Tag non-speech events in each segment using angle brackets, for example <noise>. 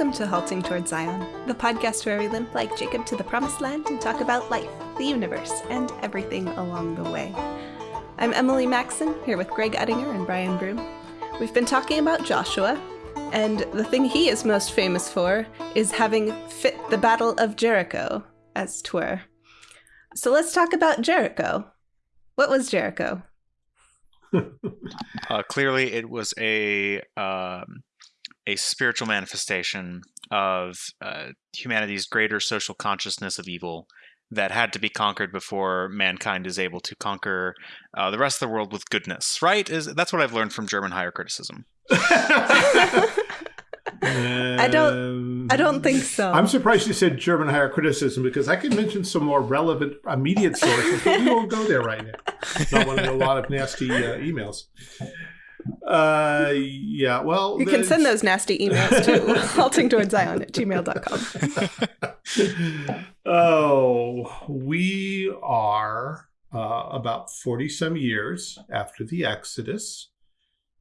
Welcome to Halting Toward Zion, the podcast where we limp like Jacob to the promised land and talk about life, the universe, and everything along the way. I'm Emily Maxon, here with Greg Uttinger and Brian Broom. We've been talking about Joshua, and the thing he is most famous for is having fit the Battle of Jericho, as twere. So let's talk about Jericho. What was Jericho? <laughs> uh, clearly, it was a um, a spiritual manifestation of uh, humanity's greater social consciousness of evil that had to be conquered before mankind is able to conquer uh, the rest of the world with goodness. Right? Is that's what I've learned from German higher criticism. <laughs> I don't. I don't think so. I'm surprised you said German higher criticism because I could mention some more relevant immediate sources, but we won't go there right now. Not wanting a lot of nasty uh, emails. Uh, yeah, well. You can send those nasty emails to <laughs> haltingtowardszion at gmail.com. <laughs> oh, we are uh, about 40 some years after the Exodus.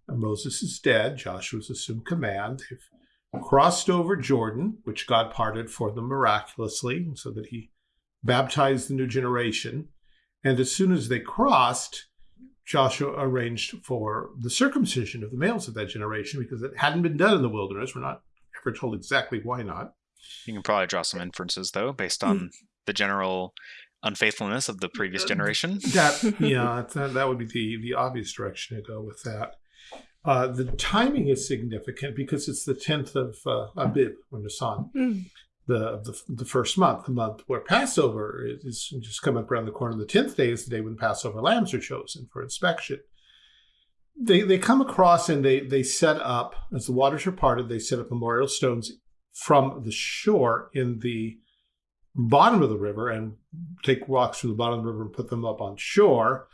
Moses is dead. Joshua's assumed command. They've crossed over Jordan, which God parted for them miraculously, so that he baptized the new generation. And as soon as they crossed, Joshua arranged for the circumcision of the males of that generation because it hadn't been done in the wilderness. We're not ever told exactly why not. You can probably draw some inferences, though, based on mm. the general unfaithfulness of the previous generation. <laughs> That <laughs> yeah, that, that would be the the obvious direction to go with that. Uh, the timing is significant because it's the 10th of uh, Abib, or Nisan, mm. The, the, the first month, the month where Passover is, is just coming up around the corner. The 10th day is the day when Passover lambs are chosen for inspection. They, they come across and they, they set up, as the waters are parted, they set up memorial stones from the shore in the bottom of the river and take rocks from the bottom of the river and put them up on shore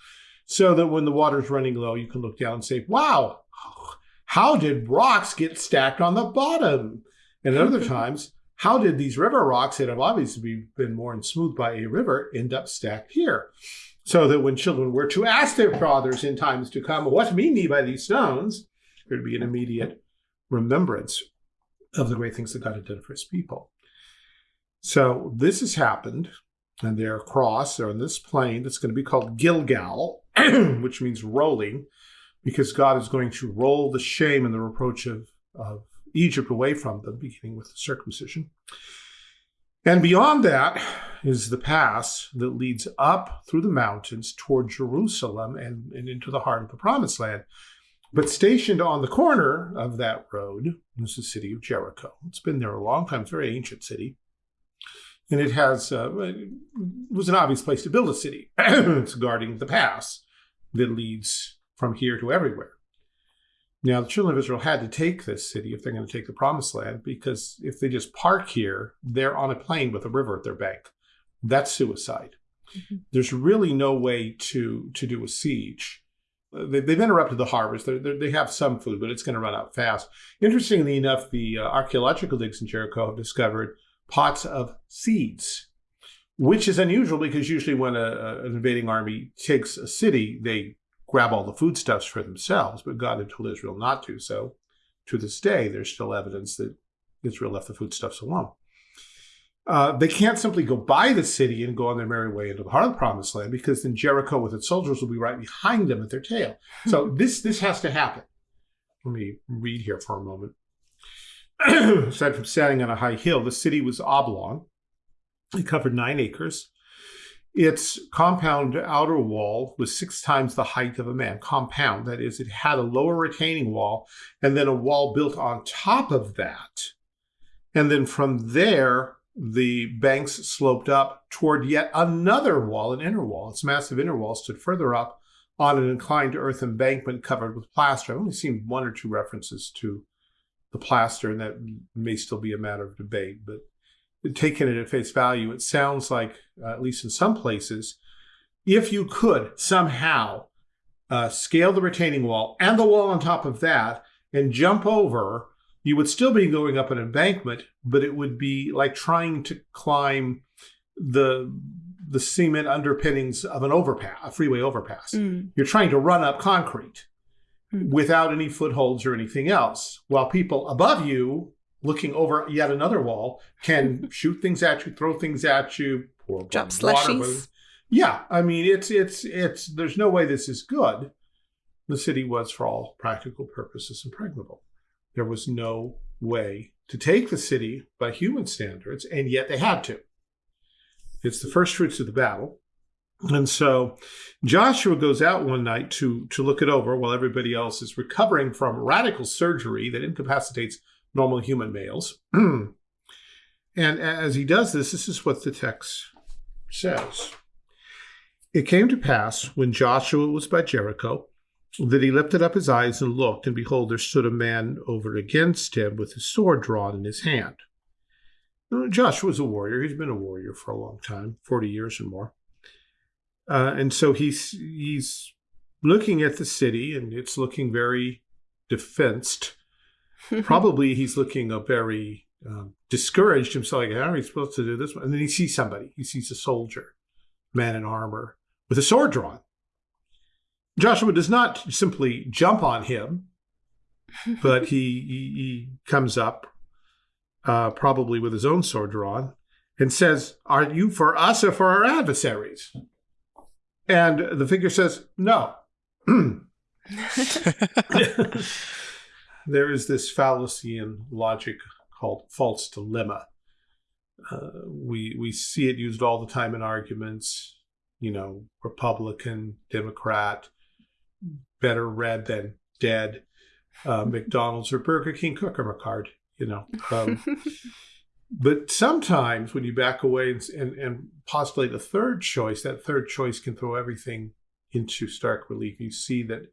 so that when the water's running low, you can look down and say, wow, how did rocks get stacked on the bottom? And at other <laughs> times, how did these river rocks that have obviously been worn smooth by a river end up stacked here? So that when children were to ask their fathers in times to come, what mean ye by these stones? There'd be an immediate remembrance of the great things that God had done for his people. So this has happened, and they're across, they're on this plain that's going to be called Gilgal, <clears throat> which means rolling because God is going to roll the shame and the reproach of, of Egypt away from them, beginning with the circumcision. And beyond that is the pass that leads up through the mountains toward Jerusalem and, and into the heart of the promised land. But stationed on the corner of that road is the city of Jericho. It's been there a long time, it's a very ancient city. And it has uh, it was an obvious place to build a city. <clears throat> it's guarding the pass that leads from here to everywhere. Now, the children of Israel had to take this city if they're going to take the promised land, because if they just park here, they're on a plain with a river at their bank. That's suicide. Mm-hmm. There's really no way to, to do a siege. They, have interrupted the harvest. They're, they're, they have some food, but it's going to run out fast. Interestingly enough, the uh, archaeological digs in Jericho have discovered pots of seeds, which is unusual because usually when a, a, an invading army takes a city, they grab all the foodstuffs for themselves, but God had told Israel not to. So to this day, there's still evidence that Israel left the foodstuffs alone. Uh, they can't simply go by the city and go on their merry way into the heart of the promised land because then Jericho with its soldiers will be right behind them at their tail. So this this has to happen. Let me read here for a moment. <clears throat> Aside from standing on a high hill, the city was oblong. It covered nine acres. Its compound outer wall was six times the height of a man. Compound, that is, it had a lower retaining wall and then a wall built on top of that. And then from there, the banks sloped up toward yet another wall, an inner wall. Its massive inner wall stood further up on an inclined earth embankment covered with plaster. I've only seen one or two references to the plaster, and that may still be a matter of debate, but taken it at face value, it sounds like, uh, at least in some places, if you could somehow uh, scale the retaining wall and the wall on top of that and jump over, you would still be going up an embankment, but it would be like trying to climb the the cement underpinnings of an overpass, a freeway overpass. Mm. You're trying to run up concrete mm. without any footholds or anything else, while people above you looking over yet another wall can <laughs> shoot things at you, throw things at you, pour Drop water, slushies. Yeah, I mean it's it's it's there's no way this is good. The city was for all practical purposes impregnable. There was no way to take the city by human standards, and yet they had to. It's the first fruits of the battle. And so Joshua goes out one night to, to look it over while everybody else is recovering from radical surgery that incapacitates normal human males. <clears throat> and as he does this, this is what the text says. It came to pass when Joshua was by Jericho that he lifted up his eyes and looked, and behold, there stood a man over against him with his sword drawn in his hand. Joshua was a warrior. He's been a warrior for a long time, 40 years or more. Uh, and so he's he's looking at the city, and it's looking very defensed. <laughs> Probably he's looking a very um, discouraged himself. Like, how are we supposed to do this? And then he sees somebody. He sees a soldier, man in armor, with a sword drawn. Joshua does not simply jump on him, but he, he, he comes up, uh, probably with his own sword drawn, and says, Are you for us or for our adversaries? And the figure says, No. <clears throat> <laughs> <laughs> there is this fallacy in logic called false dilemma. Uh, we we see it used all the time in arguments. You know, Republican, Democrat, better red than dead. Uh, <laughs> McDonald's or Burger King cooker card. You know, um, <laughs> but sometimes when you back away and, and, and postulate a third choice, that third choice can throw everything into stark relief. You see that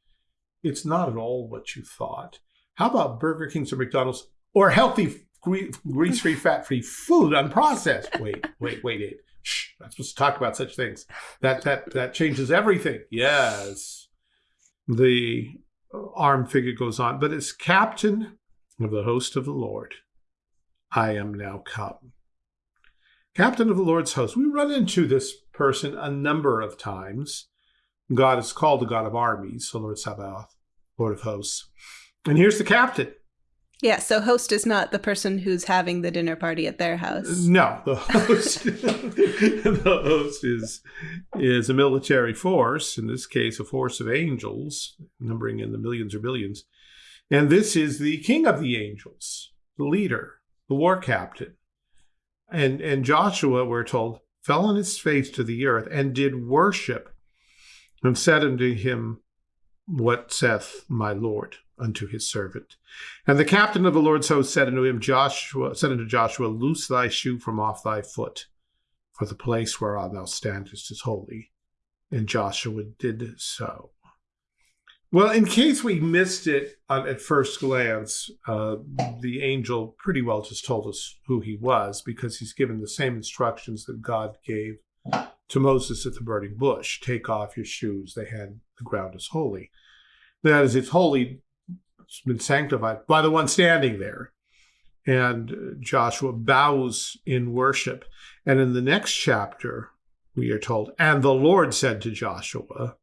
it's not at all what you thought. How about Burger King's or McDonald's or healthy, grease-free, fat-free food, unprocessed? <laughs> Wait, wait, wait, wait. Shh, not supposed to talk about such things. That that that changes everything. Yes. The arm figure goes on, but it's captain of the host of the Lord, I am now come. Captain of the Lord's host. We run into this person a number of times. God is called the God of armies, the Lord Sabaoth, Lord of hosts. And here's the captain. Yeah, so host is not the person who's having the dinner party at their house. No, the host <laughs> the host is is a military force, in this case a force of angels, numbering in the millions or billions. And this is the king of the angels, the leader, the war captain. And and Joshua, we're told, fell on his face to the earth and did worship and said unto him, What saith my Lord unto his servant? And the captain of the Lord's host said unto him, Joshua said unto Joshua, Loose thy shoe from off thy foot, for the place whereon thou standest is holy. And Joshua did so. Well, in case we missed it at first glance, uh, the angel pretty well just told us who he was because he's given the same instructions that God gave to Moses at the burning bush take off your shoes, they had the ground is holy. That is, it's holy, it's been sanctified by the one standing there. And Joshua bows in worship. And in the next chapter, we are told, and the Lord said to Joshua,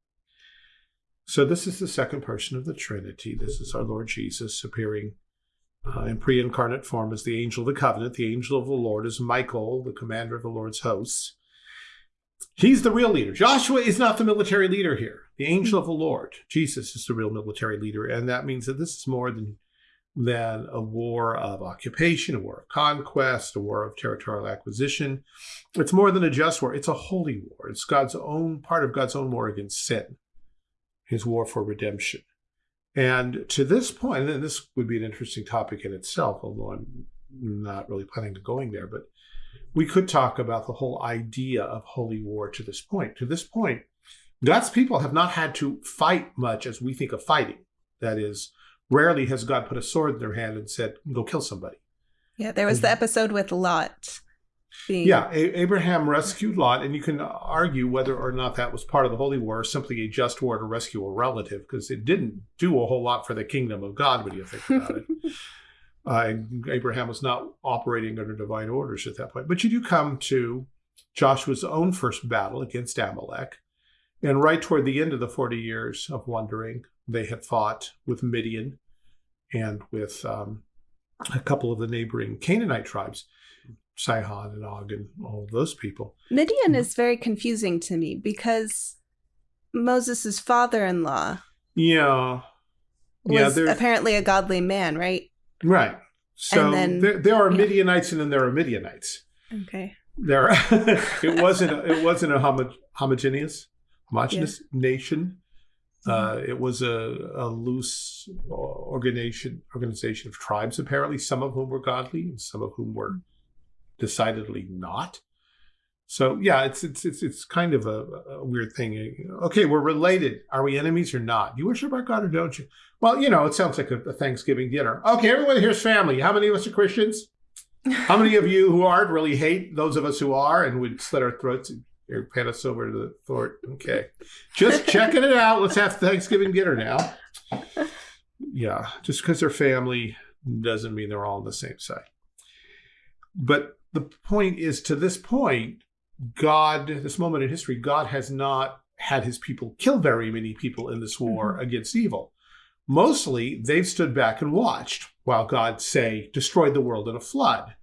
so this is the second person of the Trinity. This is our Lord Jesus appearing uh, in pre-incarnate form as the angel of the covenant. The angel of the Lord is Michael, the commander of the Lord's hosts. He's the real leader. Joshua is not the military leader here. The angel of the Lord, Jesus, is the real military leader, and that means that this is more than than a war of occupation, a war of conquest, a war of territorial acquisition. It's more than a just war. It's a holy war. It's God's own part of God's own war against sin his war for redemption. And to this point, and this would be an interesting topic in itself, although I'm not really planning to going there, but we could talk about the whole idea of holy war to this point. To this point, God's people have not had to fight much as we think of fighting. That is, rarely has God put a sword in their hand and said, go kill somebody. Yeah, there was the episode with Lot being... Yeah, a- Abraham rescued Lot, and you can argue whether or not that was part of the Holy War, or simply a just war to rescue a relative, because it didn't do a whole lot for the kingdom of God when you think about it. <laughs> Uh, Abraham was not operating under divine orders at that point. But you do come to Joshua's own first battle against Amalek. And right toward the end of the 40 years of wandering, they had fought with Midian and with um, a couple of the neighboring Canaanite tribes, Sihon and Og and all those people. Midian is very confusing to me because Moses' father-in-law Yeah. was yeah, apparently a godly man, right? Right. So then- there, there are yeah. Midianites and then there are Midianites. Okay. There, <laughs> it wasn't. A, it wasn't a homo, homogeneous, homogeneous nation. Uh, it was a, a loose organization organization of tribes, apparently, some of whom were godly and some of whom were decidedly not. So yeah, it's it's it's it's kind of a, a weird thing. Okay, we're related. Are we enemies or not? You worship our God or don't you? Well, you know, it sounds like a, a Thanksgiving dinner. Okay, everyone here's family. How many of us are Christians? How many of you who aren't really hate those of us who are and would slit our throats and or pan us over to the fort? Okay, just checking it out. Let's have Thanksgiving dinner now. Yeah, just because they're family doesn't mean they're all on the same side. But the point is, to this point, God, this moment in history, God has not had his people kill very many people in this war against evil. Mostly, they've stood back and watched while God, say, destroyed the world in a flood,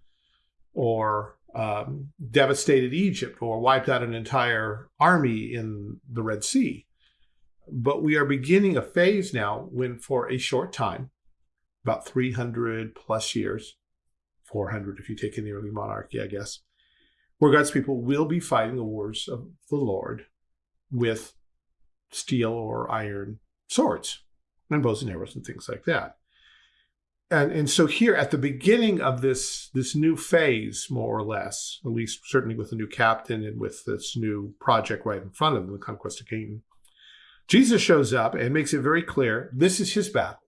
or um, devastated Egypt, or wiped out an entire army in the Red Sea. But we are beginning a phase now when, for a short time, about 300 plus years, 400 if you take in the early monarchy, I guess, where God's people will be fighting the wars of the Lord with steel or iron swords and bows and arrows and things like that. And, and so here at the beginning of this this new phase, more or less, at least certainly with the new captain and with this new project right in front of them, the conquest of Canaan, Jesus shows up and makes it very clear this is his battle.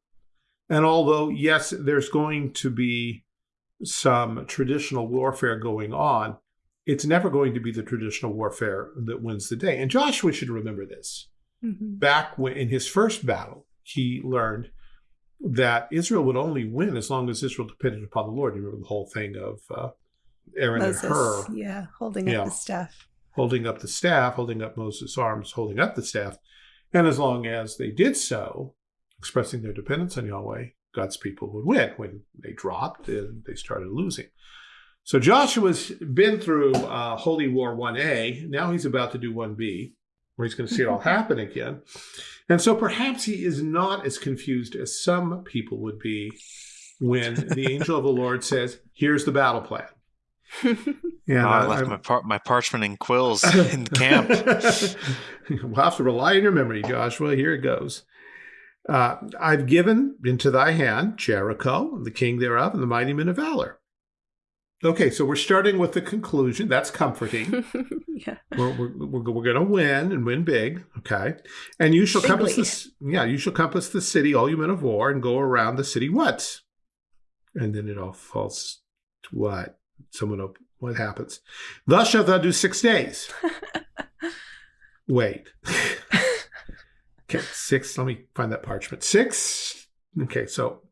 And although, yes, there's going to be some traditional warfare going on, it's never going to be the traditional warfare that wins the day. And Joshua should remember this. Mhm. Back when, in his first battle, he learned that Israel would only win as long as Israel depended upon the Lord. You remember the whole thing of uh, Aaron Moses, and Hur yeah, holding up the staff. holding up the staff, holding up Moses' arms, holding up the staff. And as long as they did so, expressing their dependence on Yahweh, God's people would win. When they dropped, they started losing. So Joshua's been through uh, Holy War 1A. Now he's about to do 1B, where he's going to see it all <laughs> happen again. And so perhaps he is not as confused as some people would be when the <laughs> angel of the Lord says, Here's the battle plan. <laughs> Yeah, Oh, I I- left I'm- my par- my parchment and quills in the camp. we'll have to rely on your memory, Joshua. Here it goes. Uh, I've given into thy hand Jericho, the king thereof, and the mighty men of valor. Okay, so we're starting with the conclusion. That's comforting. <laughs> yeah. we're we're, we're, we're going to win and win big. Okay, and you shall compass this. Yeah, you shall compass the city, all you men of war, and go around the city. What? And then it all falls to what? Someone op- what happens? Thus shalt thou do six days. <laughs> Wait. okay, six. Let me find that parchment. Six. Okay, so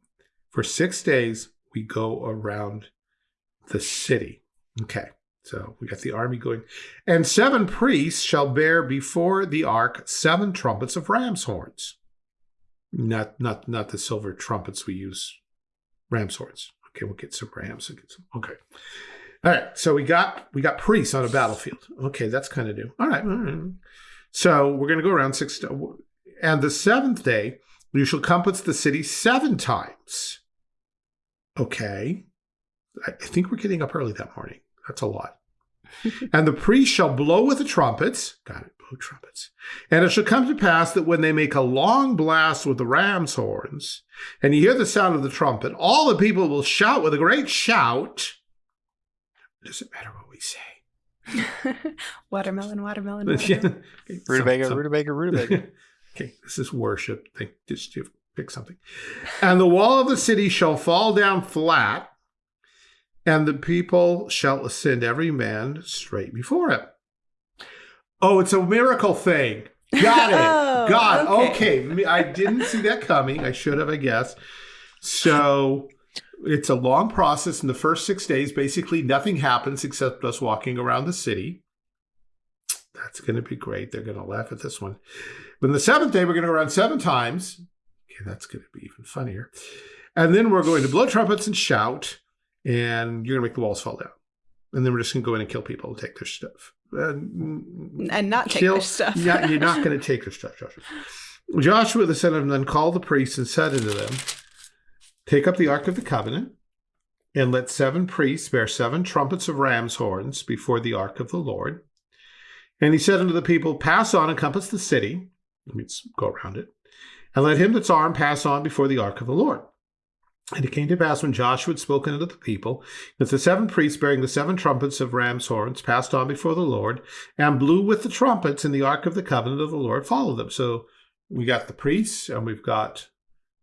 for six days we go around the city. Okay, so we got the army going, and seven priests shall bear before the ark seven trumpets of ram's horns. Not not not the silver trumpets we use, ram's horns. Okay, we'll get some rams. We'll get some. Okay. All right, so we got we got priests on a battlefield. Okay, that's kind of new. All right, all right. So we're going to go around six, and the seventh day you shall compass the city seven times. Okay, I I think we're getting up early that morning. That's a lot. and the priest shall blow with the trumpets. Got it, blow trumpets. And it shall come to pass that when they make a long blast with the ram's horns, and you hear the sound of the trumpet, all the people will shout with a great shout. It doesn't matter what we say. <laughs> watermelon, watermelon, <laughs> Yeah. watermelon. Okay, Rutabaga, some- some- rutabaga, rutabaga. <laughs> okay, this is worship. Think just to pick something. And the wall of the city shall fall down flat, and the people shall ascend every man straight before him. Oh, it's a miracle thing. Got it. <laughs> Oh, Got okay. okay. I didn't see that coming. I should have, I guess. So it's a long process. In the first six days, basically nothing happens except us walking around the city. That's going to be great. They're going to laugh at this one. But in the seventh day, we're going to go around seven times. Okay, that's going to be even funnier. And then we're going to blow trumpets and shout, and you're going to make the walls fall down. And then we're just going to go in and kill people and take their stuff. And, and not take kill, their stuff. yeah, you're not going to take their stuff, Joshua. Joshua the son of Nun called the priests and said unto them, Take up the ark of the covenant, and let seven priests bear seven trumpets of ram's horns before the ark of the Lord. And he said unto the people, Pass on and compass the city, that means go around it, and let him that's armed pass on before the ark of the Lord. And it came to pass when Joshua had spoken unto the people, that the seven priests bearing the seven trumpets of ram's horns passed on before the Lord, and blew with the trumpets, and the ark of the covenant of the Lord followed them. So we got the priests, and we've got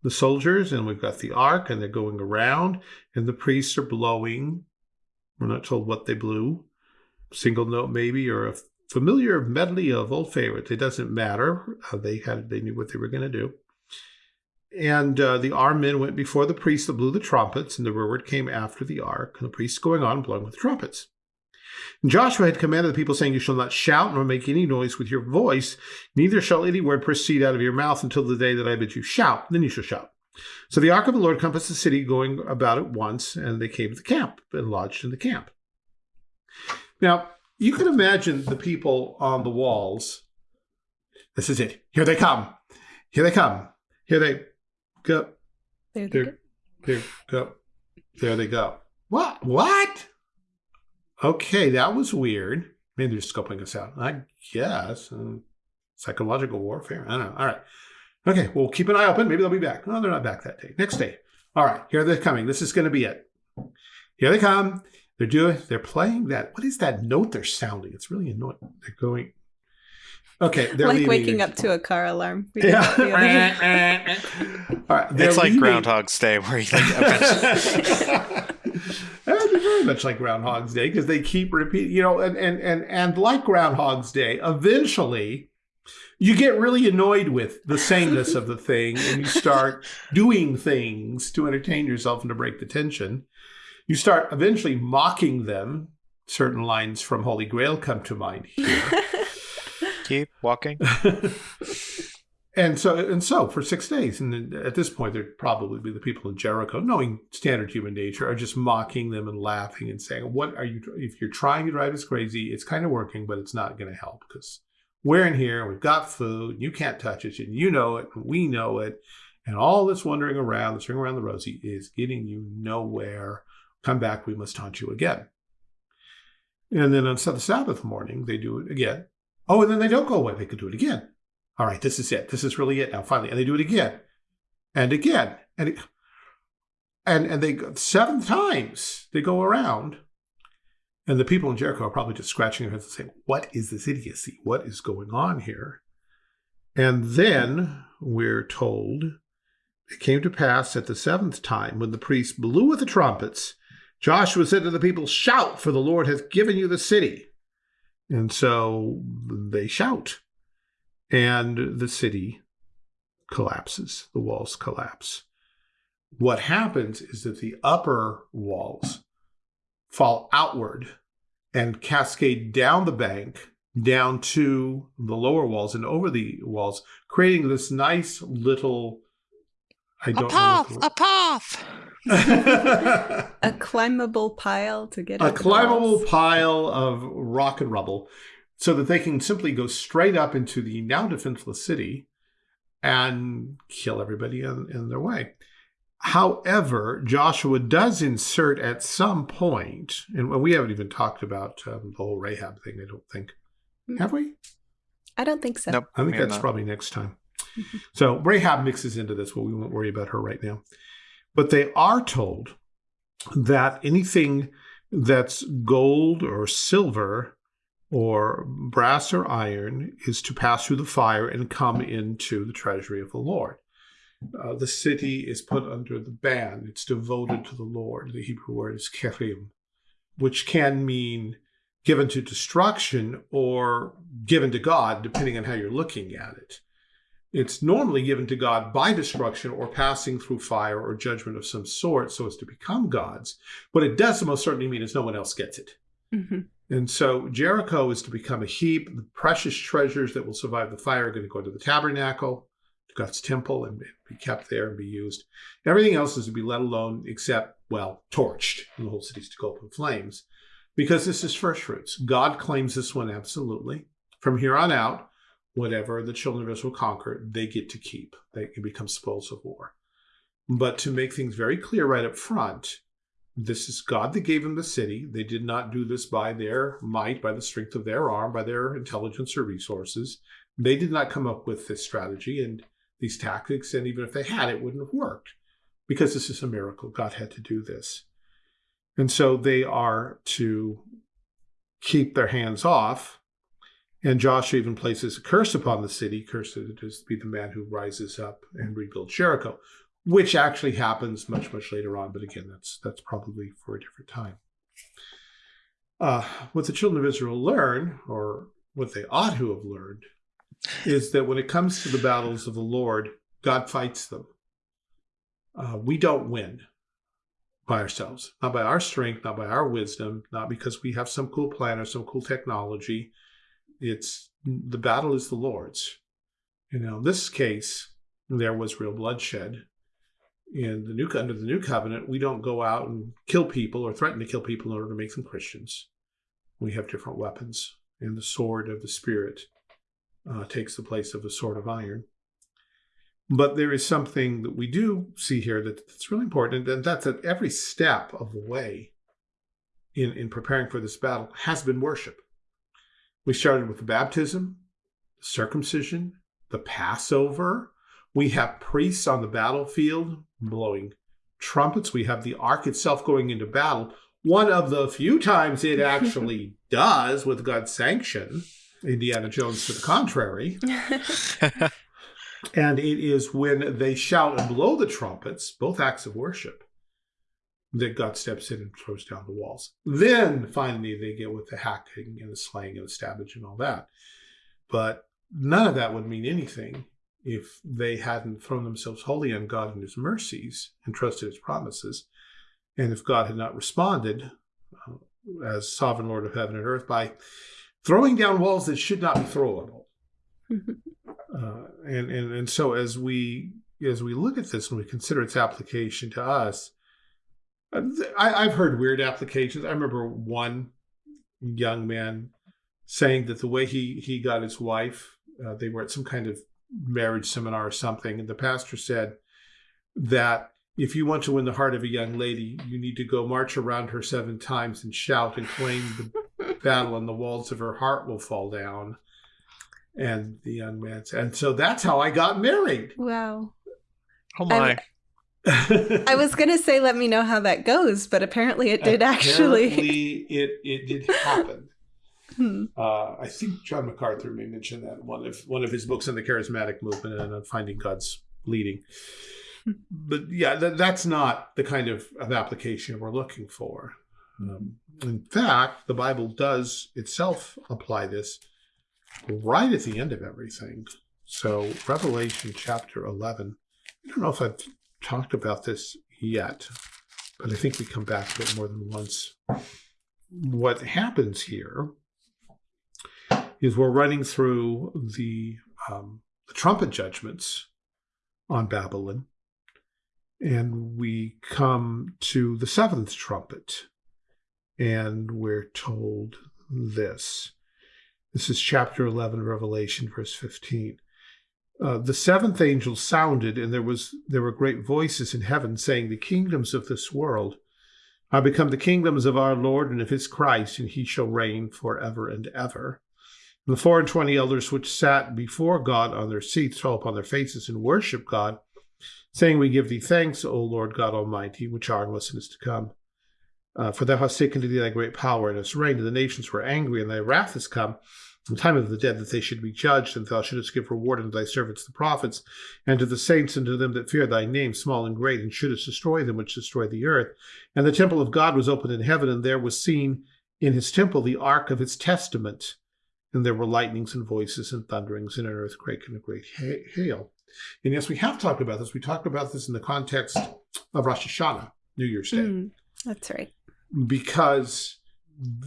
the soldiers, and we've got the ark, and they're going around, and the priests are blowing. We're not told what they blew, single note maybe, or a familiar medley of old favorites. It doesn't matter. They had they knew what they were going to do. And uh, the armed men went before the priests that blew the trumpets, and the rearward came after the ark, and the priests going on blowing with the trumpets. And Joshua had commanded the people, saying, You shall not shout nor make any noise with your voice, neither shall any word proceed out of your mouth until the day that I bid you shout. Then you shall shout. So the ark of the Lord compassed the city, going about it once, and they came to the camp and lodged in the camp. Now, you can imagine the people on the walls. This is it. Here they come. Here they come. Here they go. There they There, go. there go. There they go. What? What? Okay, that was weird. Maybe they're scoping us out. I guess. Uh, psychological warfare. I don't know. All right. Okay, well, keep an eye open. Maybe they'll be back. No, they're not back that day. Next day. All right, here they're coming. This is going to be it. Here they come. They're doing, they're playing that. What is that note they're sounding? It's really annoying. They're going. Okay, they're like leaving. waking up to a car alarm. We did that the other day. Yeah. <laughs> <laughs> All right, they're It's like leaving. Groundhog's Day, where you like <laughs> That would be very much like Groundhog's Day because they keep repeating, you know, and, and and and like Groundhog's Day, eventually you get really annoyed with the sameness of the thing and you start doing things to entertain yourself and to break the tension. You start eventually mocking them. Certain lines from Holy Grail come to mind here. Keep walking. <laughs> And so, and so for six days, and at this point, there'd probably be the people in Jericho, knowing standard human nature, are just mocking them and laughing and saying, "What are you? If you're trying to drive us crazy, it's kind of working, but it's not going to help because we're in here, we've got food, you can't touch it, and you know it, and we know it, and all this wandering around, this ring around the rosy, is getting you nowhere. Come back, we must haunt you again." And then on the Sabbath morning, they do it again. Oh, and then they don't go away; they could do it again all right, this is it. This is really it now. Finally, and they do it again, and again, and it, and and they seven times they go around, and the people in Jericho are probably just scratching their heads and saying, "What is this idiocy? What is going on here?" And then we're told it came to pass at the seventh time when the priests blew with the trumpets. Joshua said to the people, "Shout, for the Lord hath given you the city." And so they shout and the city collapses. The walls collapse. What happens is that the upper walls fall outward and cascade down the bank, down to the lower walls and over the walls, creating this nice little. I A don't path, know. a path. a climbable pile to get a up the climbable pile of rock and rubble so that they can simply go straight up into the now defenseless city and kill everybody in, in their way. However, Joshua does insert at some point, and we haven't even talked about um, the whole Rahab thing, I don't think. Have we? I don't think so. Nope. I think that's not. probably next time. So Rahab mixes into this, but we won't worry about her right now. But they are told that anything that's gold or silver or brass or iron is to pass through the fire and come into the treasury of the Lord. Uh, the city is put under the ban. It's devoted to the Lord. The Hebrew word is cherem, which can mean given to destruction or given to God, depending on how you're looking at it. It's normally given to God by destruction or passing through fire or judgment of some sort so as to become God's. What it does most certainly mean is no one else gets it. hmm And so Jericho is to become a heap. The precious treasures that will survive the fire are going to go to the tabernacle, to God's temple and be kept there and be used. Everything else is to be let alone except, well, torched. And the whole city's to go up in flames because this is first fruits. God claims this one absolutely. From here on out, whatever the children of Israel conquer, they get to keep. They can become spoils of war. But to make things very clear right up front, this is God that gave them the city. They did not do this by their might, by the strength of their arm, by their intelligence or resources. They did not come up with this strategy and these tactics. And even if they had, it wouldn't have worked because this is a miracle. God had to do this. And so they are to keep their hands off. And Joshua even places a curse upon the city. Cursed is be the man who rises up and rebuilds Jericho, which actually happens much, much later on. But again, that's that's probably for a different time. Uh, what the children of Israel learn, or what they ought to have learned, is that when it comes to the battles of the Lord, God fights them. Uh, we don't win by ourselves, not by our strength, not by our wisdom, not because we have some cool plan or some cool technology. It's the battle is the Lord's. You know, in this case, there was real bloodshed. In the new under the new covenant, we don't go out and kill people or threaten to kill people in order to make them Christians. We have different weapons, and the sword of the Spirit uh, takes the place of the sword of iron. But there is something that we do see here that, that's really important, and that's that every step of the way in, in preparing for this battle has been worship. We started with the baptism, circumcision, the Passover. We have priests on the battlefield blowing trumpets. We have the ark itself going into battle. One of the few times it <laughs> actually does with God's sanction. Indiana Jones to the contrary. <laughs> and it is when they shout and blow the trumpets, both acts of worship, that God steps in and throws down the walls. Then finally they get with the hacking and the slaying and the stabbing and all that. But none of that would mean anything if they hadn't thrown themselves wholly on God and his mercies and trusted his promises. And if God had not responded uh, as sovereign Lord of heaven and earth by throwing down walls that should not be throwable. <laughs> uh, and, and and so as we as we look at this and we consider its application to us, I, I've heard weird applications. I remember one young man saying that the way he he got his wife, uh, they were at some kind of marriage seminar or something, and the pastor said that if you want to win the heart of a young lady, you need to go march around her seven times and shout and claim the <laughs> battle and the walls of her heart will fall down. And the young man said, and so that's how I got married. Wow. Oh my. I, was going to say, let me know how that goes, but apparently it did actually. it, it did happen. Hmm. Uh, I think John MacArthur may mention that one of one of his books on the charismatic movement and on finding God's leading. Hmm. But yeah, that, that's not the kind of, of application we're looking for. Um, in fact, the Bible does itself apply this right at the end of everything. So, Revelation chapter 11, I don't know if I've talked about this yet, but I think we come back to it more than once. What happens here is we're running through the, um, the trumpet judgments on Babylon, and we come to the seventh trumpet and we're told this. This is chapter 11, Revelation, verse 15. Uh, the seventh angel sounded, and there was there were great voices in heaven saying, "The kingdoms of this world are become the kingdoms of our Lord and of His Christ, and He shall reign forever and ever." And the four and twenty elders which sat before God on their seats fell upon their faces and worshipped God, saying, "We give Thee thanks, O Lord God Almighty, which are and was and is to come." Uh, for thou hast taken to thee thy great power and hast reigned, and the nations were angry, and thy wrath is come. The time of the dead that they should be judged, and thou shouldest give reward unto thy servants the prophets, and to the saints and to them that fear thy name, small and great, and shouldest destroy them which destroy the earth. And the temple of God was opened in heaven, and there was seen in his temple the ark of his testament. And there were lightnings and voices and thunderings and an earthquake and a great hail. And yes, we have talked about this. We talked about this in the context of Rosh Hashanah, New Year's Day. Mm, that's right because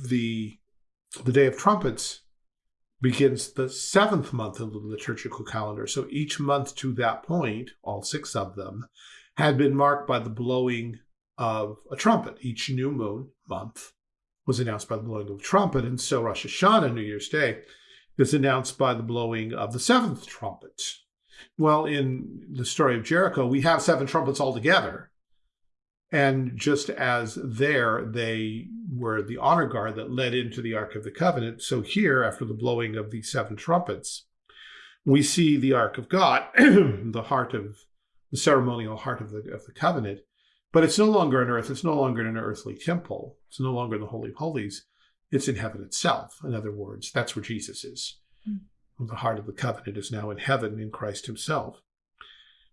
the the day of trumpets begins the seventh month of the liturgical calendar. So each month to that point, all six of them, had been marked by the blowing of a trumpet. Each new moon month was announced by the blowing of a trumpet. And so Rosh Hashanah, New Year's Day, is announced by the blowing of the seventh trumpet. Well, in the story of Jericho, we have seven trumpets altogether. And just as there they were the honor guard that led into the Ark of the Covenant, so here, after the blowing of the seven trumpets, we see the Ark of God, <clears throat> the heart of the ceremonial heart of the, of the covenant, but it's no longer on earth. It's no longer in an earthly temple. It's no longer in the Holy of Holies. It's in heaven itself. In other words, that's where Jesus is. Mm. The heart of the covenant is now in heaven in Christ himself.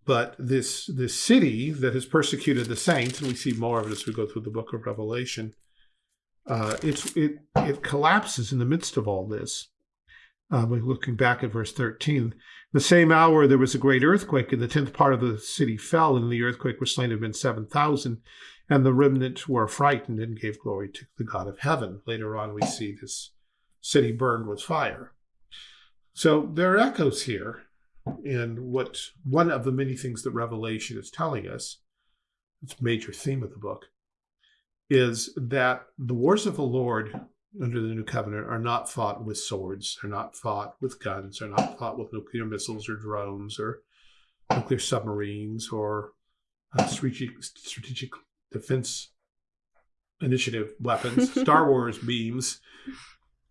But this, this city that has persecuted the saints, and we see more of it as we go through the book of Revelation, uh, it's, it, it collapses in the midst of all this. Uh, looking back at verse 13, the same hour there was a great earthquake, and the tenth part of the city fell, and the earthquake was slain of men 7,000. And the remnant were frightened and gave glory to the God of heaven. Later on, we see this city burned with fire. So there are echoes here in what one of the many things that Revelation is telling us, its major theme of the book, is that the wars of the Lord under the new covenant are not fought with swords, they're not fought with guns, they're not fought with nuclear missiles or drones or nuclear submarines or uh, strategic, strategic defense initiative weapons, Star Wars <laughs> beams.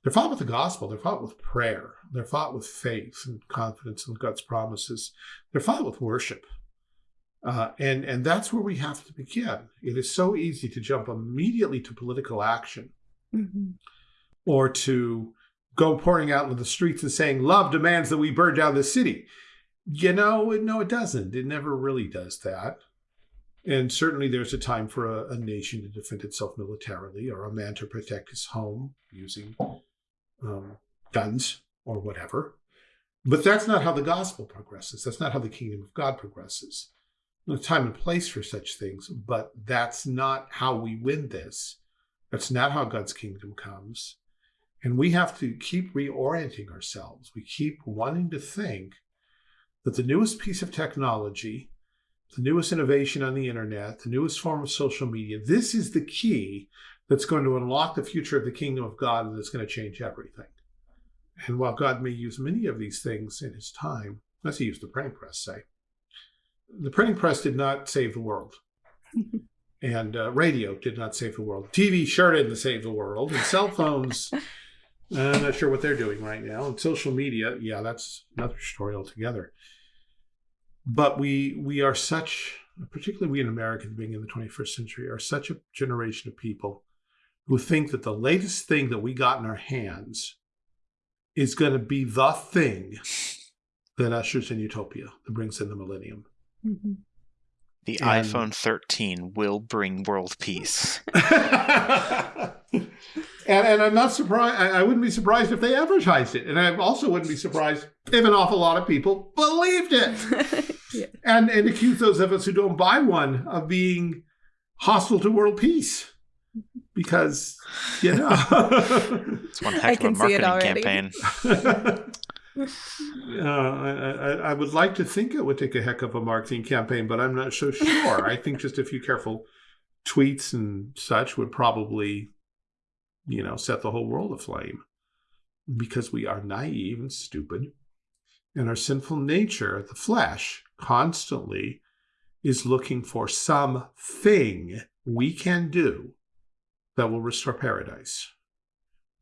They're fought with the gospel. They're fought with prayer. They're fought with faith and confidence in God's promises. They're fought with worship. Uh, and, and that's where we have to begin. It is so easy to jump immediately to political action mm -hmm. or to go pouring out into the streets and saying, love demands that we burn down the city. You know, no, it doesn't. It never really does that. And certainly there's a time for a, a, nation to defend itself militarily or a man to protect his home using um, guns or whatever. But that's not how the gospel progresses. That's not how the kingdom of God progresses. There's time and place for such things, but that's not how we win this. That's not how God's kingdom comes. And we have to keep reorienting ourselves. We keep wanting to think that the newest piece of technology the newest innovation on the internet, the newest form of social media. This is the key that's going to unlock the future of the kingdom of God and that's going to change everything. And while God may use many of these things in his time, as he used the printing press, say, the printing press did not save the world. <laughs> and uh, radio did not save the world. TV sure didn't save the world. And cell <laughs> phones, I'm not sure what they're doing right now. And social media, yeah, that's another story altogether but we we are such particularly we in america being in the 21st century are such a generation of people who think that the latest thing that we got in our hands is going to be the thing that ushers in utopia that brings in the millennium mm -hmm. the and, iphone 13 will bring world peace <laughs> and, and i'm not surprised I, I wouldn't be surprised if they advertised it and i also wouldn't be surprised if an awful lot of people believed it <laughs> yeah. and and accuse those of us who don't buy one of being hostile to world peace because you know. <laughs> It's one heck of a marketing campaign. <laughs> Uh, I, I, would like to think it would take a heck of a marketing campaign, but I'm not so sure. I think just a few careful tweets and such would probably, you know, set the whole world aflame. Because we are naive and stupid and our sinful nature, the flesh, constantly is looking for something we can do that will restore paradise,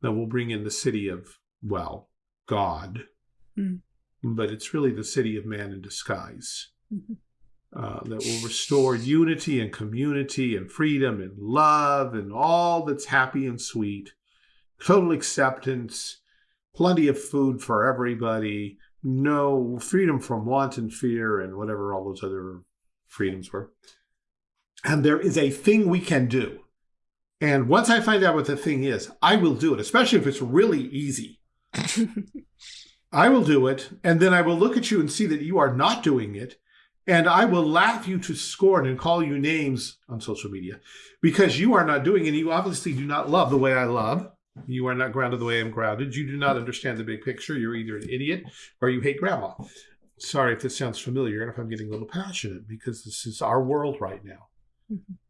that will bring in the city of, well, God. Mm. But it's really the city of man in disguise. Mm -hmm. uh, that will restore unity and community and freedom and love and all that's happy and sweet, total acceptance, plenty of food for everybody, no freedom from want and fear and whatever all those other freedoms were. And there is a thing we can do. And once I find out what the thing is, I will do it, especially if it's really easy. <laughs> I will do it, and then I will look at you and see that you are not doing it, and I will laugh you to scorn and call you names on social media because you are not doing it. And you obviously do not love the way I love. You are not grounded the way I'm grounded. You do not understand the big picture. You're either an idiot or you hate grandma. Sorry if this sounds familiar and if I'm getting a little passionate because this is our world right now.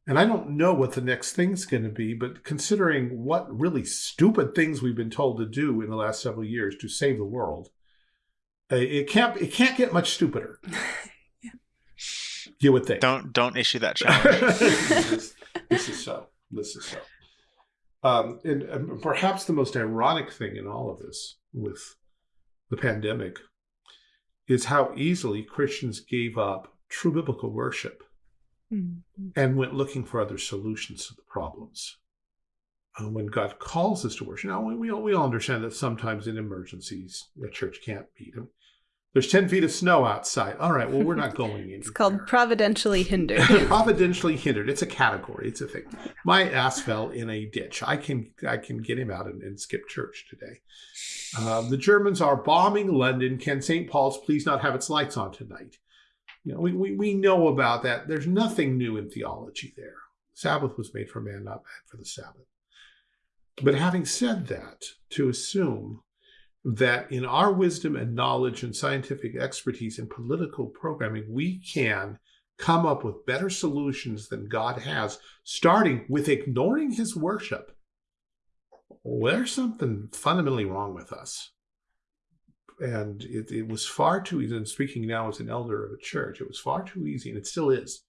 And I don't know what the next thing's going to be, but considering what really stupid things we've been told to do in the last several years to save the world, uh, it can't it can't get much stupider. <laughs> yeah. You would think. Don't don't issue that <laughs> challenge. this, this, is so. This is so. Um, and, and perhaps the most ironic thing in all of this with the pandemic is how easily Christians gave up true biblical worship mm-hmm. and went looking for other solutions to the problems. Uh, when God calls us to worship, now we all, we all understand that sometimes in emergencies a church can't meet. Him. There's 10 feet of snow outside. All right, well, we're not <laughs> going in. it's called providentially hindered. <laughs> providentially hindered. It's a category. It's a thing. My ass fell in a ditch. I can I can get him out and, and skip church today. Um, the Germans are bombing London. Can St. Paul's please not have its lights on tonight? You know, we, we, we know about that. There's nothing new in theology there. Sabbath was made for man, not man for the Sabbath. But having said that, to assume that in our wisdom and knowledge and scientific expertise and political programming, we can come up with better solutions than God has, starting with ignoring his worship. Well, there's something fundamentally wrong with us. And it, it was far too easy, and speaking now as an elder of a church, it was far too easy, and it still is,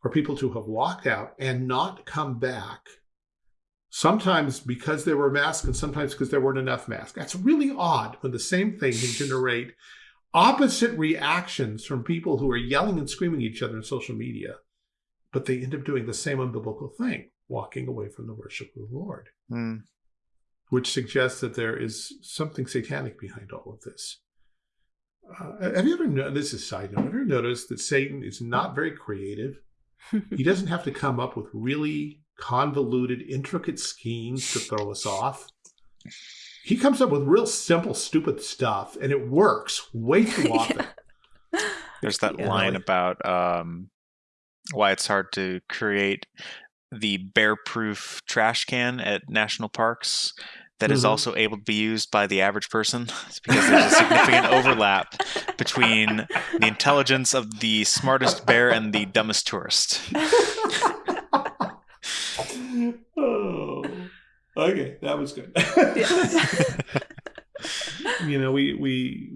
for people to have walked out and not come back sometimes because there were masks and sometimes because there weren't enough masks. That's really odd when the same thing can generate opposite reactions from people who are yelling and screaming at each other in social media, but they end up doing the same unbiblical thing, walking away from the worship of the Lord, mm. Which suggests that there is something satanic behind all of this. Uh, have you ever noticed, this is side note, have you ever noticed that Satan is not very creative? <laughs> he doesn't have to come up with really convoluted, intricate schemes to throw us off. He comes up with real simple, stupid stuff, and it works way too <laughs> often. yeah. There's that yeah. line about um, why it's hard to create the bear-proof trash can at national parks that mm-hmm. is also able to be used by the average person. It's <laughs> because there's a significant overlap between the intelligence of the smartest bear and the dumbest tourist. oh, okay, that was good. <laughs> you know, we we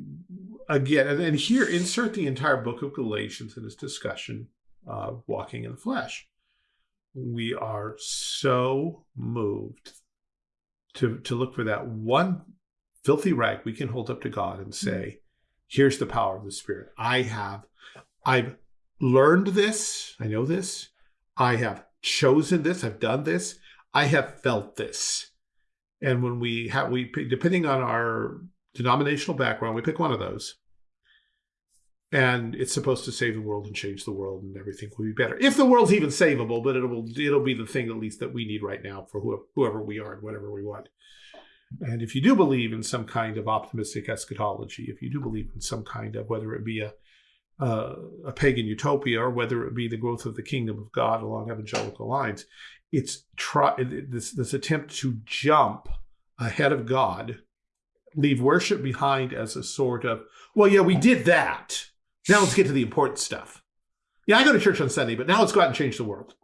again, and, and, here insert the entire book of Galatians in this discussion of walking in the flesh. We are so moved to to look for that one filthy rag we can hold up to God and say, mm-hmm. "Here's the power of the Spirit. I have, I've learned this. I know this. I have chosen this, I've done this, I have felt this. And when we have, we depending on our denominational background, we pick one of those. And it's supposed to save the world and change the world, and everything will be better. If the world's even savable, but it'll it'll be the thing at least that we need right now for whoever, we are and whatever we want. And if you do believe in some kind of optimistic eschatology, if you do believe in some kind of whether it be a uh, a pagan utopia or whether it be the growth of the kingdom of God along evangelical lines. It's try this this attempt to jump ahead of God, leave worship behind as a sort of well, yeah, we did that. Now let's get to the important stuff. Yeah, I go to church on Sunday, but now let's go out and change the world.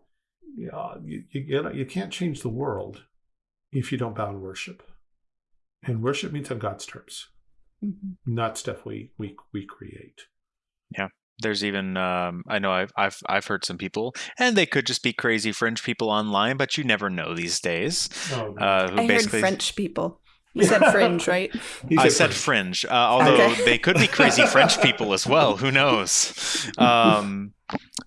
Yeah, you, you, you can't change the world if you don't bow in worship. And worship means on God's terms, mm-hmm. not stuff we we we create. Yeah. There's even um, I know I've I've I've heard some people, and they could just be crazy French people online, but you never know these days. Oh, uh, I heard French people. You said <laughs> fringe, right? I said fringe, uh, although okay. they could be crazy French <laughs> people as well. Who knows? Um,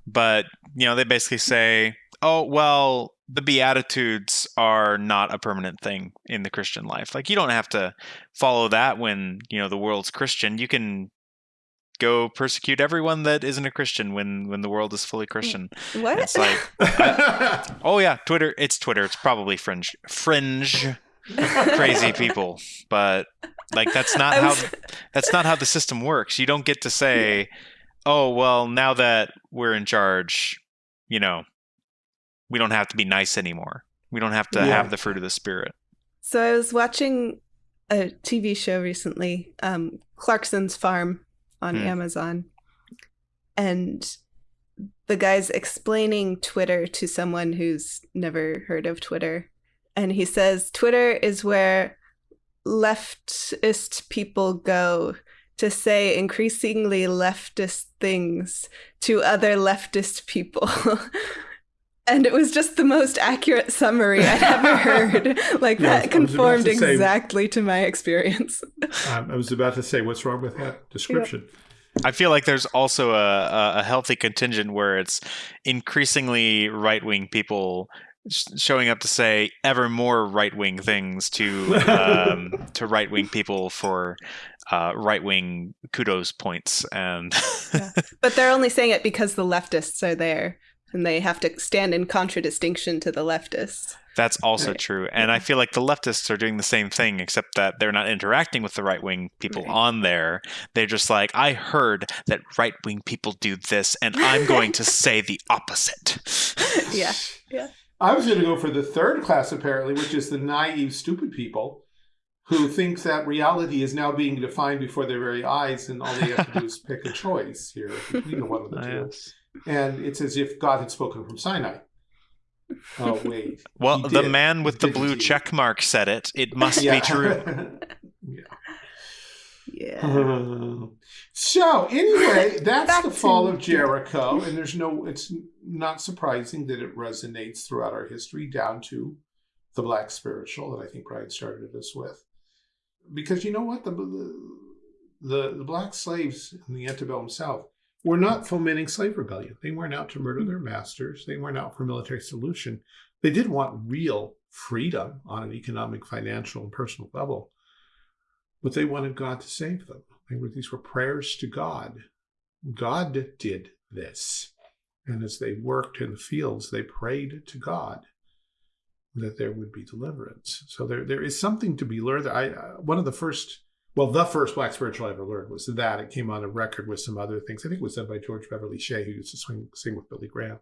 but you know, they basically say, "Oh, well, the Beatitudes are not a permanent thing in the Christian life. Like, you don't have to follow that when you know the world's Christian. You can go persecute everyone that isn't a Christian when when the world is fully Christian. What? It's like, <laughs> I, oh yeah, Twitter. It's Twitter. It's probably fringe, fringe, <laughs> crazy people. But like that's not how <laughs> that's not how the system works. You don't get to say, oh well, now that we're in charge, you know, we don't have to be nice anymore. We don't have to yeah. have the fruit of the spirit. So I was watching a TV show recently, um, Clarkson's Farm on Hmm. Amazon, and the guy's explaining Twitter to someone who's never heard of Twitter, and he says Twitter is where leftist people go to say increasingly leftist things to other leftist people. <laughs> And it was just the most accurate summary I'd ever <laughs> heard. Like Yeah, I was- I that conformed to say- exactly to my experience. <laughs> Um, I was about to say, what's wrong with that description? I feel like there's also a, a, a healthy contingent where it's increasingly right wing people sh- showing up to say ever more right wing things to <laughs> um, to right wing people for uh, right wing kudos points and But they're only saying it because the leftists are there and they have to stand in contradistinction to the leftists. That's also Right. true. And I feel like the leftists are doing the same thing, except that they're not interacting with the right wing people Right. on there. They're just like, I heard that right wing people do this, and I'm going to <laughs> say the opposite. Yeah. Yeah. I was going to go for the third class, apparently, which is the naive, stupid people who think that reality is now being defined before their very eyes, and all they have to do is pick a choice here between the one of the two. Yes. And it's as if God had spoken from Sinai. Oh, wait. Well, the man with the blue he? check mark said it. It must be true. <laughs> Yeah. <laughs> so anyway, <laughs> that's the fall of Jericho, and there's no. It's not surprising that it resonates throughout our history down to the Black spiritual that I think Brian started us with, because you know what the the the black slaves in the antebellum South were not fomenting slave rebellion. They weren't out to murder their masters. They weren't out for military solution. They did want real freedom on an economic, financial, and personal level but they wanted God to save them. Were, these were prayers to God. God did this. And as they worked in the fields, they prayed to God that there would be deliverance. So there, there is something to be learned. I uh, one of the first, well, the first black spiritual I ever learned was that. It came on a record with some other things. I think it was done by George Beverly Shea, who used to swing, sing with Billy Graham.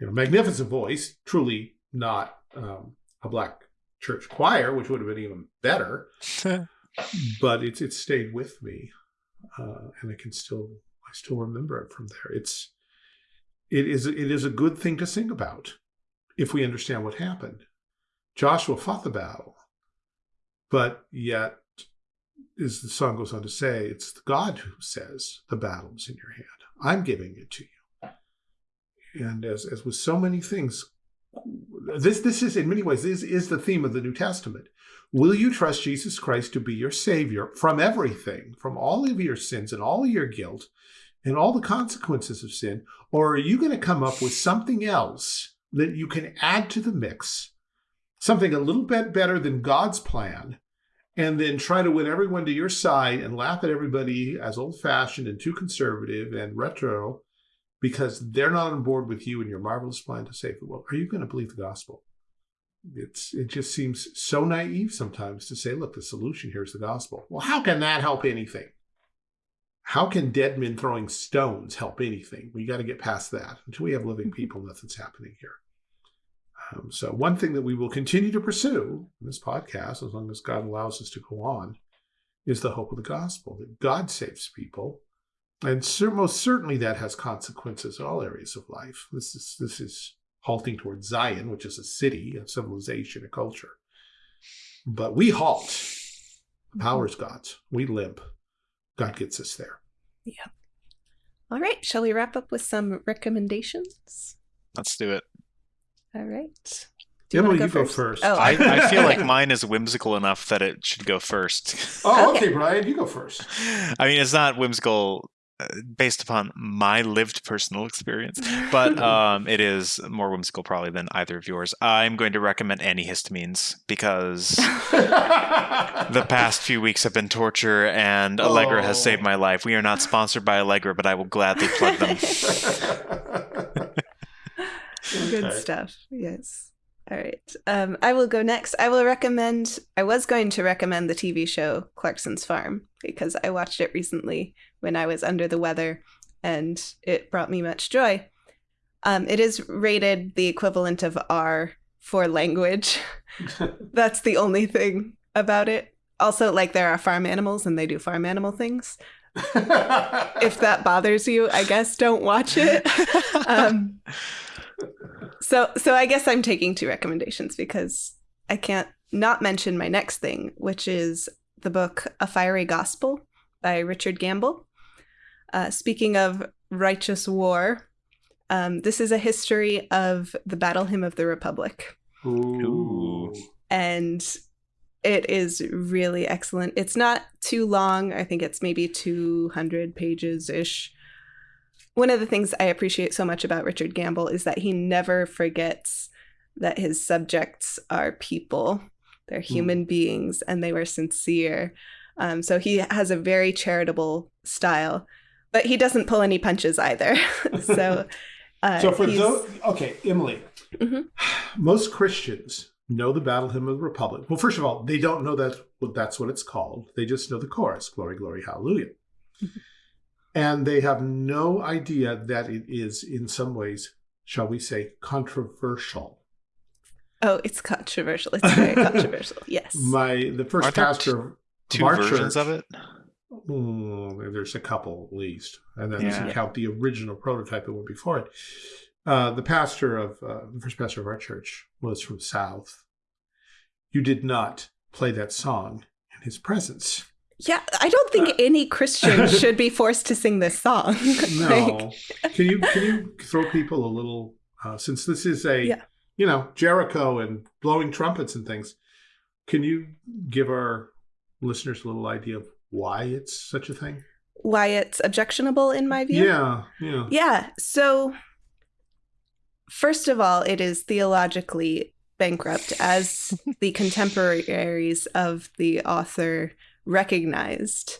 You know, magnificent voice, truly not um, a black church choir, which would have been even better <laughs> but it's it's stayed with me, uh, and I can still I still remember it from there. It's it is it is a good thing to sing about if we understand what happened. Joshua fought the battle, but yet, as the song goes on to say, it's God who says the battle's in your hand. I'm giving it to you. And as as with so many things, this this is in many ways this is the theme of the New Testament. Will you trust Jesus Christ to be your Savior from everything, from all of your sins and all of your guilt and all the consequences of sin? Or are you going to come up with something else that you can add to the mix, something a little bit better than God's plan, and then try to win everyone to your side and laugh at everybody as old fashioned and too conservative and retro because they're not on board with you and your marvelous plan to save the world? Are you going to believe the gospel? It's it just seems so naive sometimes to say, look, the solution here is the gospel. Well, how can that help anything? How can dead men throwing stones help anything? We got to get past that. Until we have living people, nothing's happening here. Um, so, one thing that we will continue to pursue in this podcast, as long as God allows us to go on, is the hope of the gospel that God saves people, and most certainly that has consequences in all areas of life. This is this is halting towards Zion, which is a city, a civilization, a culture. But we halt. The mm-hmm. power's God's. We limp. God gets us there. Yeah. All right. Shall we wrap up with some recommendations? Let's do it. All right. Do you Emily, wanna you go first. Oh, I, I feel like <laughs> mine is whimsical enough that it should go first. Oh, Okay. okay, Brian, you go first. <laughs> I mean, it's not whimsical based upon my lived personal experience, but <laughs> um, it is more whimsical probably than either of yours. I'm going to recommend antihistamines because the <laughs> past few weeks have been torture, and Allegra has Oh. saved my life. We are not sponsored by Allegra, but I will gladly plug them. <laughs> Good Okay. stuff. Yes. All right. Um, I will go next. I will recommend. I was going to recommend the TV show Clarkson's Farm because I watched it recently when I was under the weather, and it brought me much joy. Um, it is rated the equivalent of R for language. <laughs> That's the only thing about it. Also, like there are farm animals and they do farm animal things. <laughs> if that bothers you, I guess don't watch it. <laughs> um, so, so I guess I'm taking two recommendations because I can't not mention my next thing, which is the book A Fiery Gospel by Richard Gamble. Uh, speaking of righteous war, um, this is a history of the Battle Hymn of the Republic. Ooh. And it is really excellent. It's not too long. I think it's maybe 200 pages ish. One of the things I appreciate so much about Richard Gamble is that he never forgets that his subjects are people. They're human mm. beings and they were sincere. Um, so he has a very charitable style, but he doesn't pull any punches either. <laughs> so, <laughs> uh, so for those, okay, Emily, mm-hmm. most Christians know the Battle Hymn of the Republic. Well, first of all, they don't know that that's what it's called. They just know the chorus, "Glory, glory, hallelujah," mm-hmm. And they have no idea that it is, in some ways, shall we say, controversial. Oh, it's controversial. It's very <laughs> controversial. Yes. My the 1st pastor t- two versions church, of it. Mm, there's a couple at least, and then yeah. count the original prototype that went before it. Uh, the pastor of uh, the first pastor of our church was from South. You did not play that song in his presence. Yeah, I don't think uh, any Christian <laughs> should be forced to sing this song. no, <laughs> can you can you throw people a little? Uh, since this is a yeah you know, Jericho and blowing trumpets and things. Can you give our listeners a little idea of why it's such a thing? Why it's objectionable in my view? Yeah, yeah. Yeah. So, first of all, it is theologically bankrupt, as the contemporaries of the author recognized.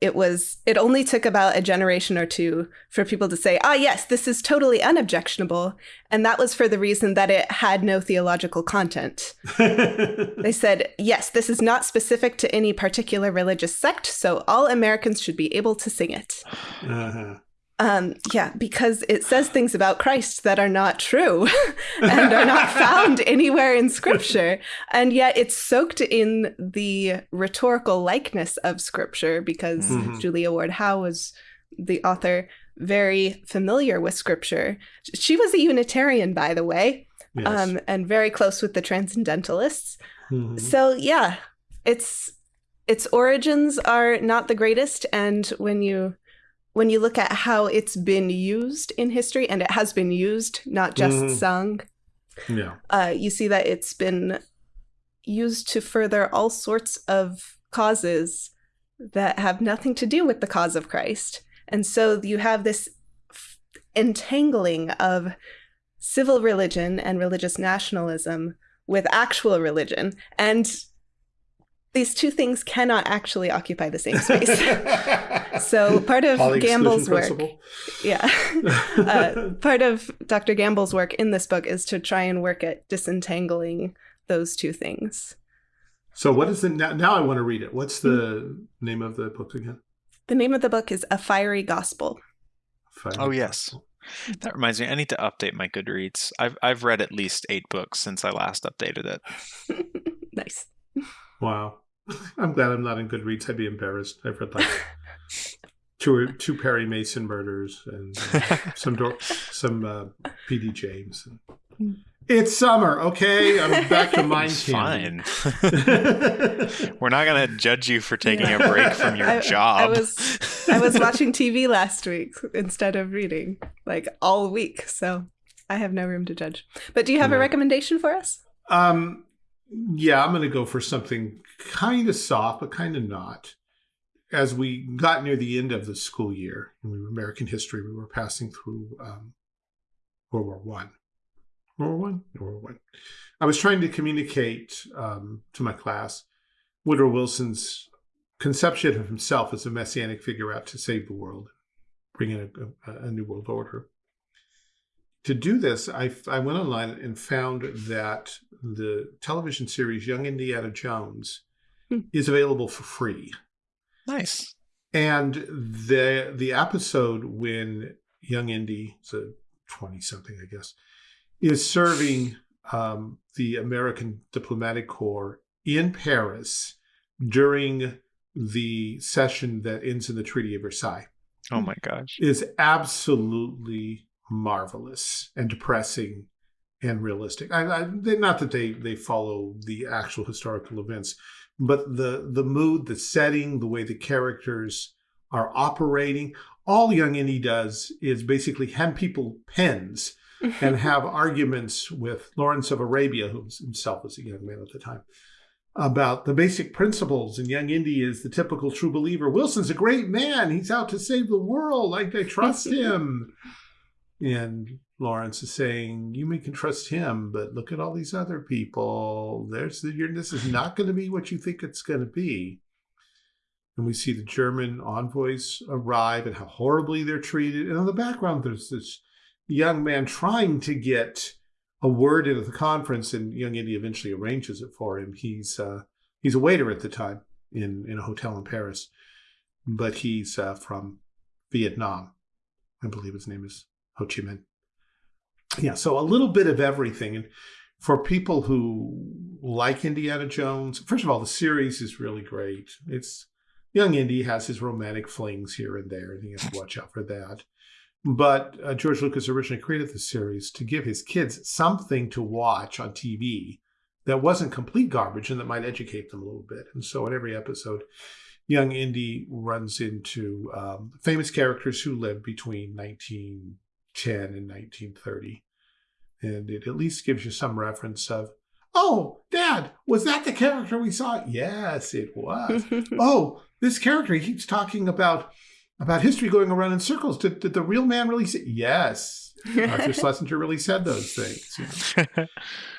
It was it only took about a generation or two for people to say ah yes this is totally unobjectionable. And that was for the reason that it had no theological content. <laughs> They said yes this is not specific to any particular religious sect so all americans should be able to sing it. Uh-huh. Um, yeah, because it says things about Christ that are not true <laughs> and are not found <laughs> anywhere in Scripture. And yet it's soaked in the rhetorical likeness of Scripture because mm-hmm. Julia Ward Howe was the author, very familiar with Scripture. She was a Unitarian, by the way, yes. um, and very close with the Transcendentalists. Mm-hmm. So, yeah, it's its origins are not the greatest. And when you when you look at how it's been used in history, and it has been used, not just mm-hmm. sung, yeah, uh, you see that it's been used to further all sorts of causes that have nothing to do with the cause of Christ. And so you have this entangling of civil religion and religious nationalism with actual religion. And these two things cannot actually occupy the same space. <laughs> so part of Gamble's work, yeah, <laughs> uh, part of Dr. Gamble's work in this book is to try and work at disentangling those two things. So what is it now? Now I want to read it. What's the mm-hmm. name of the book again? The name of the book is A Fiery Gospel. Fiery oh yes. Gospel. That reminds me, I need to update my Goodreads. I've I've read at least eight books since I last updated it. <laughs> nice. Wow. I'm glad I'm not in Goodreads. I'd be embarrassed. I've read like <laughs> two two Perry Mason murders and uh, <laughs> some some uh, P.D. James. It's summer, okay. I'm back to mind Fine. <laughs> We're not gonna judge you for taking yeah. a break from your I, job. I was I was watching TV last week instead of reading, like all week. So I have no room to judge. But do you have yeah. a recommendation for us? Um, yeah, I'm going to go for something kind of soft, but kind of not. As we got near the end of the school year in American history, we were passing through um, World War One. World War One, World War One. I was trying to communicate um, to my class Woodrow Wilson's conception of himself as a messianic figure out to save the world, bring in a, a, a new world order to do this, I, I went online and found that the television series Young Indiana Jones hmm. is available for free. Nice. And the the episode when Young Indy, it's a twenty something, I guess, is serving um, the American diplomatic corps in Paris during the session that ends in the Treaty of Versailles. Oh my gosh. Is absolutely marvelous and depressing and realistic. I, I, not that they, they follow the actual historical events, but the, the mood, the setting, the way the characters are operating. All Young Indy does is basically hand people pens and <laughs> have arguments with Lawrence of Arabia, who himself was a young man at the time, about the basic principles. And Young Indy is the typical true believer. Wilson's a great man. He's out to save the world. Like I trust <laughs> him. And Lawrence is saying, you may can trust him, but look at all these other people. There's the, this is not going to be what you think it's going to be. And we see the German envoys arrive and how horribly they're treated. And in the background, there's this young man trying to get a word into the conference, and young Indy eventually arranges it for him. He's uh, he's a waiter at the time in in a hotel in Paris, but he's uh, from Vietnam. I believe his name is Ho Chi Minh. Yeah, so a little bit of everything. And for people who like Indiana Jones, first of all, the series is really great. It's young Indy has his romantic flings here and there, and you have to watch out for that. But uh, George Lucas originally created the series to give his kids something to watch on TV that wasn't complete garbage and that might educate them a little bit. And so in every episode, young Indy runs into um, famous characters who lived between 1910 and 1930. And it at least gives you some reference of, oh, Dad, was that the character we saw? Yes, it was. <laughs> oh, this character he keeps talking about about history going around in circles. Did, did the real man really say? Yes, Arthur <laughs> Schlesinger really said those things. You <laughs> know?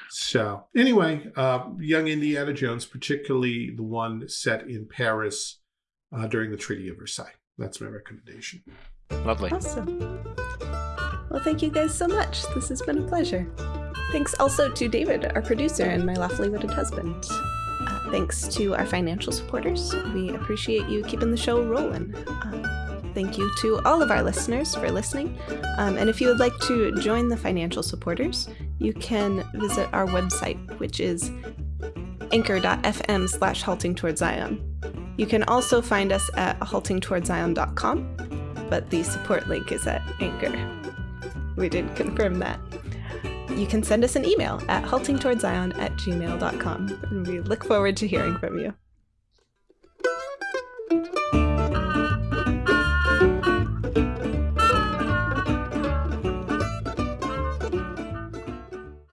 so anyway, uh, young Indiana Jones, particularly the one set in Paris uh, during the Treaty of Versailles. That's my recommendation. Lovely. Awesome. Well, thank you guys so much. This has been a pleasure. Thanks also to David, our producer, and my lawfully wedded husband. Uh, thanks to our financial supporters. We appreciate you keeping the show rolling. Uh, Thank you to all of our listeners for listening. Um, and if you would like to join the financial supporters, you can visit our website, which is anchor.fm slash halting towards. You can also find us at haltingtowardszion.com, but the support link is at Anchor. We did confirm that. You can send us an email at haltingtowardszion at gmail.com, and we look forward to hearing from you.